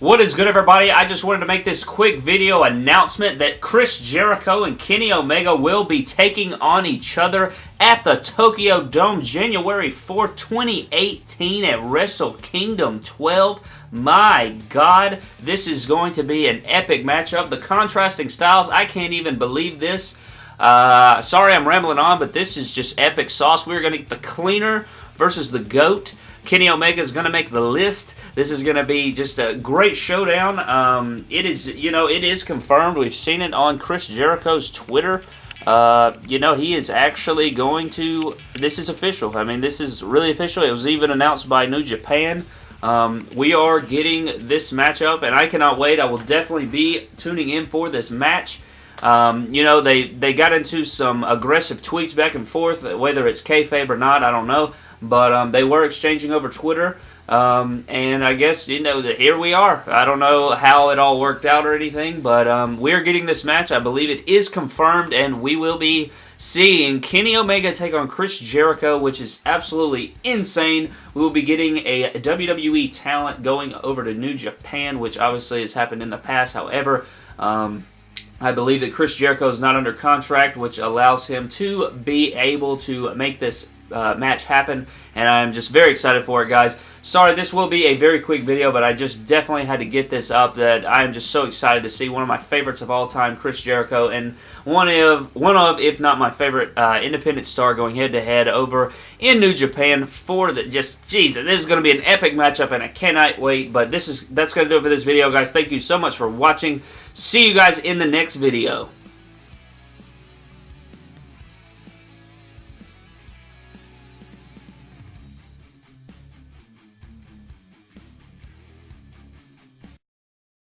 What is good, everybody? I just wanted to make this quick video announcement that Chris Jericho and Kenny Omega will be taking on each other at the Tokyo Dome January 4, 2018 at Wrestle Kingdom 12. My God, this is going to be an epic matchup. The contrasting styles, I can't even believe this. Uh, sorry I'm rambling on, but this is just epic sauce. We're going to get the cleaner versus the GOAT. Kenny Omega is going to make the list. This is going to be just a great showdown. Um, it is, you know, it is confirmed. We've seen it on Chris Jericho's Twitter. Uh, you know, he is actually going to, this is official. I mean, this is really official. It was even announced by New Japan. Um, we are getting this matchup, and I cannot wait. I will definitely be tuning in for this match. Um, you know, they, they got into some aggressive tweets back and forth, whether it's kayfabe or not, I don't know. But um, they were exchanging over Twitter. Um, and I guess, you know, here we are. I don't know how it all worked out or anything, but um, we're getting this match. I believe it is confirmed, and we will be seeing Kenny Omega take on Chris Jericho, which is absolutely insane. We will be getting a WWE talent going over to New Japan, which obviously has happened in the past. However, um, I believe that Chris Jericho is not under contract, which allows him to be able to make this uh, match happen, and I'm just very excited for it, guys. Sorry, this will be a very quick video, but I just definitely had to get this up that I am just so excited to see one of my favorites of all time, Chris Jericho, and one of, one of if not my favorite uh, independent star going head-to-head -head over in New Japan for the, just, Jesus, this is going to be an epic matchup, and I cannot wait, but this is, that's going to do it for this video, guys. Thank you so much for watching. See you guys in the next video.